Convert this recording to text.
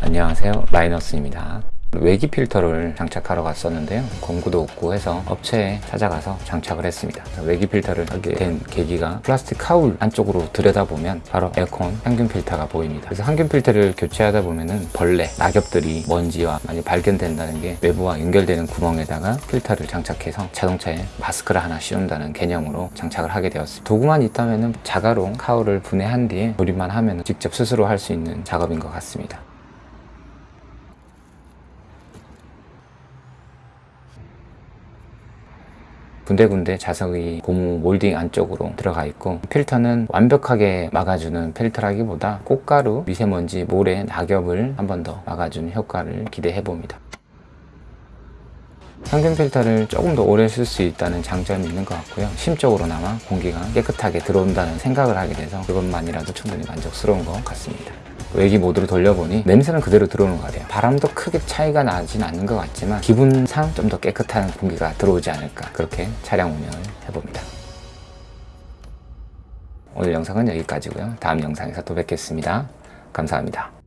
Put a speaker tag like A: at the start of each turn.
A: 안녕하세요. 마이너스입니다. 외기 필터를 장착하러 갔었는데요. 공구도 없고 해서 업체에 찾아가서 장착을 했습니다. 외기 필터를 하게 된 계기가 플라스틱 카울 안쪽으로 들여다보면 바로 에어컨 항균 필터가 보입니다. 그래서 항균 필터를 교체하다 보면은 벌레, 낙엽들이 먼지와 많이 발견된다는 게 외부와 연결되는 구멍에다가 필터를 장착해서 자동차에 마스크를 하나 씌운다는 개념으로 장착을 하게 되었습니다. 도구만 있다면은 자가로 카울을 분해한 뒤에 조립만 하면 직접 스스로 할 수 있는 작업인 것 같습니다 군데군데 자석이 고무 몰딩 안쪽으로 들어가 있고 필터는 완벽하게 막아주는 필터라기보다 꽃가루, 미세먼지, 모래, 낙엽을 한 번 더 막아주는 효과를 기대해 봅니다. 항균 필터를 조금 더 오래 쓸 수 있다는 장점이 있는 것 같고요. 심적으로나마 공기가 깨끗하게 들어온다는 생각을 하게 돼서 그것만이라도 충분히 만족스러운 것 같습니다 외기 모드로 돌려보니 냄새는 그대로 들어오는 것 같아요. 바람도 크게 차이가 나진 않는 것 같지만 기분상 좀 더 깨끗한 공기가 들어오지 않을까 그렇게 차량 운영을 해봅니다. 오늘 영상은 여기까지고요. 다음 영상에서 또 뵙겠습니다. 감사합니다